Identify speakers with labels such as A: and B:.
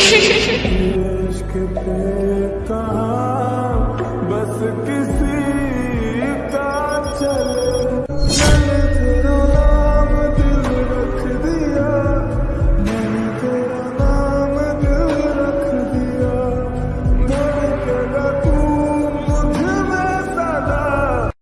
A: इश्क पे कहा बस किस